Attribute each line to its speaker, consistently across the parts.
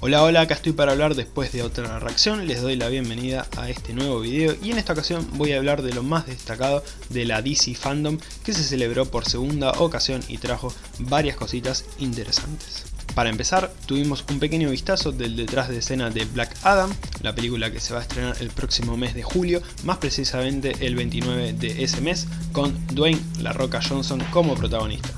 Speaker 1: Hola hola, acá estoy para hablar después de otra reacción, les doy la bienvenida a este nuevo video y en esta ocasión voy a hablar de lo más destacado de la DC Fandom que se celebró por segunda ocasión y trajo varias cositas interesantes. Para empezar, tuvimos un pequeño vistazo del detrás de escena de Black Adam, la película que se va a estrenar el próximo mes de julio, más precisamente el 29 de ese mes, con Dwayne La Roca Johnson como protagonista.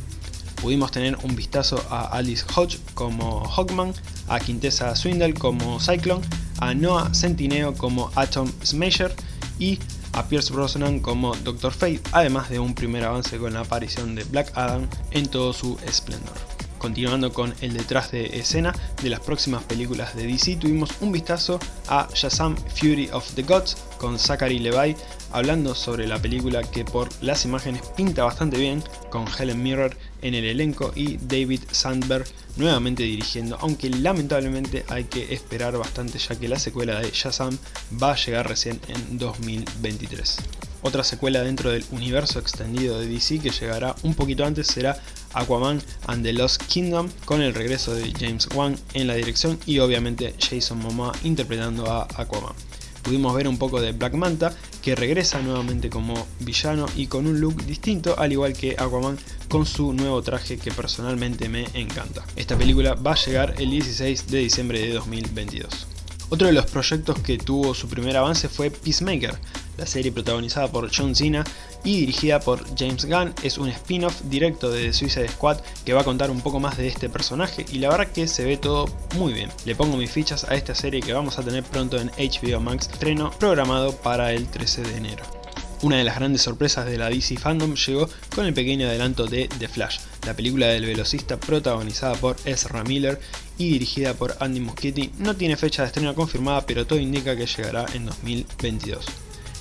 Speaker 1: Pudimos tener un vistazo a Alice Hodge como Hawkman, a Quintessa Swindle como Cyclone, a Noah Centineo como Atom Smasher y a Pierce Brosnan como Doctor Fate, además de un primer avance con la aparición de Black Adam en todo su esplendor. Continuando con el detrás de escena de las próximas películas de DC, tuvimos un vistazo a Shazam Fury of the Gods con Zachary Levi hablando sobre la película que por las imágenes pinta bastante bien con Helen Mirror en el elenco y David Sandberg nuevamente dirigiendo, aunque lamentablemente hay que esperar bastante ya que la secuela de Shazam va a llegar recién en 2023. Otra secuela dentro del universo extendido de DC que llegará un poquito antes será Aquaman and the Lost Kingdom con el regreso de James Wan en la dirección y obviamente Jason Momoa interpretando a Aquaman. Pudimos ver un poco de Black Manta que regresa nuevamente como villano y con un look distinto al igual que Aquaman con su nuevo traje que personalmente me encanta. Esta película va a llegar el 16 de diciembre de 2022. Otro de los proyectos que tuvo su primer avance fue Peacemaker, la serie protagonizada por John Cena y dirigida por James Gunn es un spin-off directo de The Suicide Squad que va a contar un poco más de este personaje y la verdad que se ve todo muy bien. Le pongo mis fichas a esta serie que vamos a tener pronto en HBO Max, estreno programado para el 13 de enero. Una de las grandes sorpresas de la DC Fandom llegó con el pequeño adelanto de The Flash, la película del velocista protagonizada por Ezra Miller y dirigida por Andy Muschietti. No tiene fecha de estreno confirmada pero todo indica que llegará en 2022.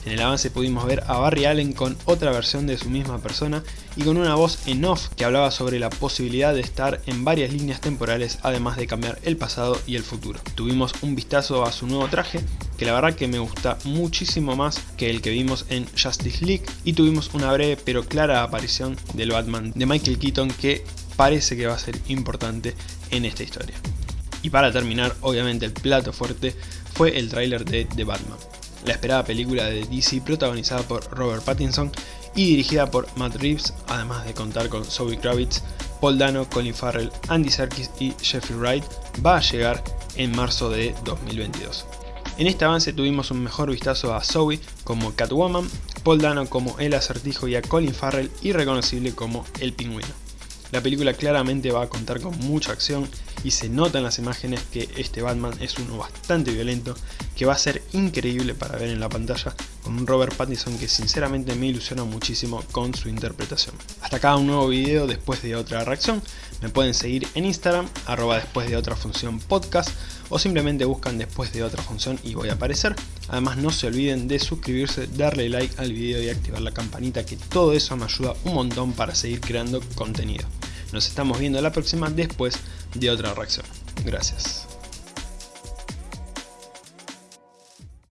Speaker 1: En el avance pudimos ver a Barry Allen con otra versión de su misma persona y con una voz en off que hablaba sobre la posibilidad de estar en varias líneas temporales además de cambiar el pasado y el futuro. Tuvimos un vistazo a su nuevo traje que la verdad que me gusta muchísimo más que el que vimos en Justice League y tuvimos una breve pero clara aparición del Batman de Michael Keaton que parece que va a ser importante en esta historia. Y para terminar, obviamente el plato fuerte fue el tráiler de The Batman la esperada película de DC protagonizada por Robert Pattinson y dirigida por Matt Reeves, además de contar con Zoe Kravitz, Paul Dano, Colin Farrell, Andy Serkis y Jeffrey Wright, va a llegar en marzo de 2022. En este avance tuvimos un mejor vistazo a Zoe como Catwoman, Paul Dano como el acertijo y a Colin Farrell irreconocible como el pingüino. La película claramente va a contar con mucha acción y se nota en las imágenes que este Batman es uno bastante violento que va a ser increíble para ver en la pantalla con un Robert Pattinson que sinceramente me ilusiona muchísimo con su interpretación. Hasta acá un nuevo video después de otra reacción, me pueden seguir en Instagram, arroba después de otra función podcast o simplemente buscan después de otra función y voy a aparecer. Además no se olviden de suscribirse, darle like al video y activar la campanita que todo eso me ayuda un montón para seguir creando contenido. Nos estamos viendo la próxima después de otra reacción. Gracias.